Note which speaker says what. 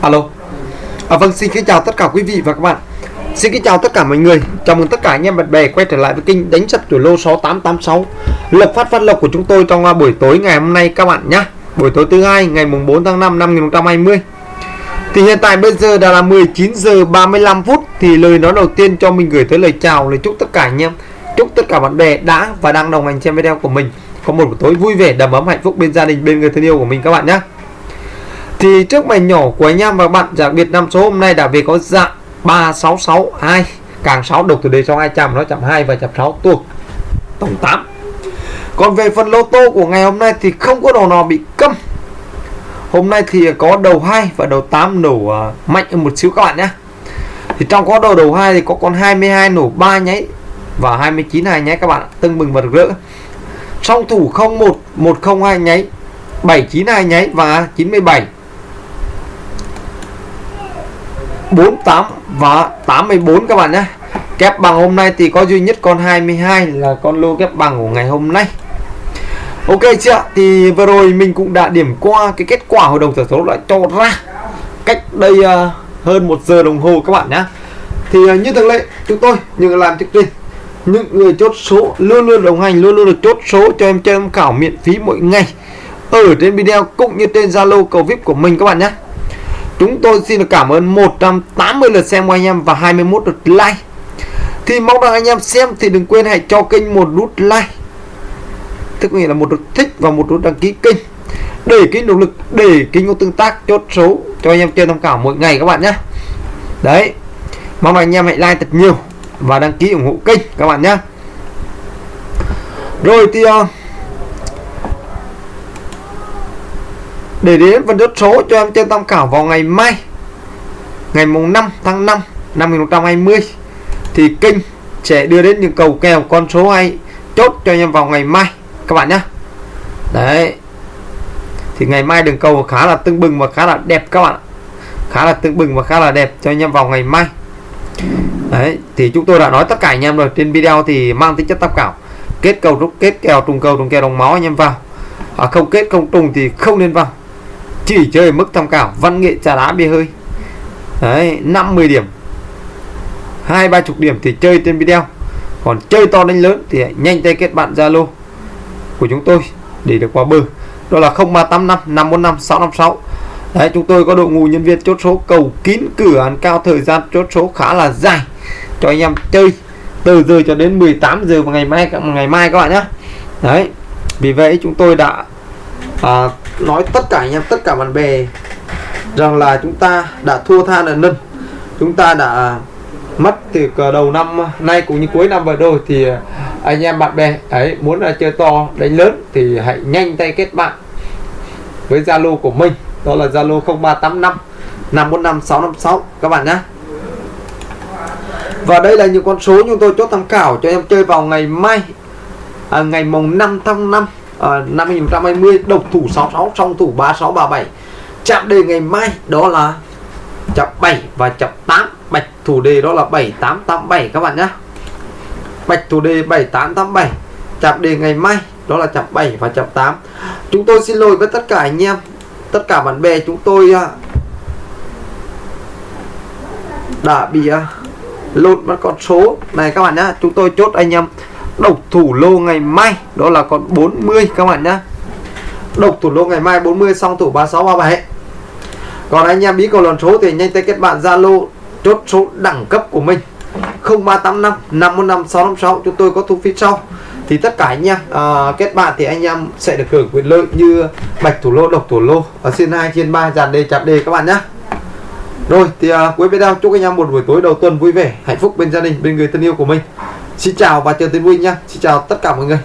Speaker 1: alo. À, vâng xin kính chào tất cả quý vị và các bạn. Xin kính chào tất cả mọi người. Chào mừng tất cả anh em bạn bè quay trở lại với kênh đánh sập tuổi lô 6886 Lộc phát phát lộc của chúng tôi trong à, buổi tối ngày hôm nay các bạn nhé Buổi tối thứ hai ngày mùng 4 tháng 5 năm 2020 Thì hiện tại bây giờ đã là 19 giờ 35 phút Thì lời nói đầu tiên cho mình gửi tới lời chào Lời chúc tất cả anh em. Chúc tất cả bạn bè đã và đang đồng hành xem video của mình. Có một buổi tối vui vẻ đầm ấm hạnh phúc bên gia đình bên người thân yêu của mình các bạn nhé thì trước bài nhỏ của anh em và bạn đặc biệt năm số hôm nay đã về có dạng 3662 càng 6 độc từ đề sau 200 nó chậm 2 và chậm 6 tuột. Tổng 8 còn về phần lô tô của ngày hôm nay thì không có đầu nào bị câm. Hôm nay thì có đầu 2 và đầu 8 nổ uh, mạnh một xíu các bạn nhé. Thì trong có đầu đầu 2 thì có con 22 nổ 3 nháy và 29 hai nháy các bạn tưng bừng và rực rỡ. Song thủ 01 102 nháy 792 nháy và 97 48 và 84 các bạn nhé. Kép bằng hôm nay thì có duy nhất con 22 là con lô kép bằng của ngày hôm nay. Ok chưa thì vừa rồi mình cũng đã điểm qua cái kết quả hội đồng sở số đã cho ra cách đây uh, hơn một giờ đồng hồ các bạn nhé. Thì uh, như thường lệ chúng tôi những làm chương trình. Những người chốt số luôn luôn đồng hành luôn luôn được chốt số cho em chơi em khảo miễn phí mỗi ngày. Ở trên video cũng như trên Zalo cầu VIP của mình các bạn nhé. Chúng tôi xin được cảm ơn 180 lượt xem của anh em và 21 lượt like. Thì mong rằng anh em xem thì đừng quên hãy cho kênh một nút like. Tức nghĩa là một nút thích và một nút đăng ký kênh. Để kênh động lực, để kênh có tương tác chốt số cho anh em chơi tham khảo mỗi ngày các bạn nhé. Đấy Mong rằng anh em hãy like thật nhiều và đăng ký ủng hộ kênh các bạn nhé. Rồi thì uh, để đến phần chốt số cho em trên tham khảo vào ngày mai ngày mùng 5 tháng 5 năm 2020 thì kênh sẽ đưa đến những cầu kèo con số hay chốt cho em vào ngày mai các bạn nhé đấy. Thì ngày mai đường cầu khá là tưng bừng và khá là đẹp các bạn khá là tưng bừng và khá là đẹp cho anh em vào ngày mai. Đấy thì chúng tôi đã nói tất cả anh em rồi. Trên video thì mang tính chất tham khảo. Kết cầu rút kết kèo trùng cầu trùng kèo đồng máu anh em vào. À, không kết không trùng thì không nên vào chỉ chơi mức tham khảo văn nghệ trà đá bia hơi. Đấy 50 điểm. Hai ba chục điểm thì chơi trên video. Còn chơi to đánh lớn thì nhanh tay kết bạn Zalo của chúng tôi để được qua bờ. Đó là 0385 545 656 đấy chúng tôi có đội ngũ nhân viên chốt số cầu kín cửa ăn cao thời gian chốt số khá là dài. Cho anh em chơi từ giờ cho đến 18 giờ vào ngày mai ngày mai các bạn nhé đấy vì vậy chúng tôi đã à, nói tất cả anh em tất cả bạn bè rằng là chúng ta đã thua than ở nâng chúng ta đã mất từ đầu năm nay cũng như cuối năm vừa rồi thì anh em bạn bè ấy muốn là chơi to đánh lớn thì hãy nhanh tay kết bạn với Zalo của mình. Đó là Zalo 0385 545 656 các bạn nhé và đây là những con số chúng tôi chốt tham khảo cho em chơi vào ngày mai à, ngày mùng 5 tháng 5 à, năm 2020 độc thủ 66 song thủ 3637 chạm đề ngày mai đó là chạm 7 và chạm 8 bạch thủ đề đó là 7887 các bạn nhé bạch thủ đề 7887 chạm đề ngày mai đó là chạm 7 và chạm 8 chúng tôi xin lỗi với tất cả anh em tất cả bạn bè chúng tôi à, đã bị à, lộn mất con số. Này các bạn nhé chúng tôi chốt anh em độc thủ lô ngày mai đó là con 40 các bạn nhá. Độc thủ lô ngày mai 40 xong thủ 3637 còn anh em bí cầu lần số thì nhanh tay kết bạn Zalo chốt số đẳng cấp của mình. 0385 515 656 chúng tôi có thu phí sau. Thì tất cả anh em à, kết bạn thì anh em sẽ được hưởng quyền lợi như bạch thủ lô độc thủ lô. Ở trên 2 trên 3 dàn đề chạm đề các bạn nhé rồi thì à, cuối video chúc anh em một buổi tối đầu tuần vui vẻ hạnh phúc bên gia đình bên người thân yêu của mình. Xin chào và chờ tin vui nha Xin chào tất cả mọi người.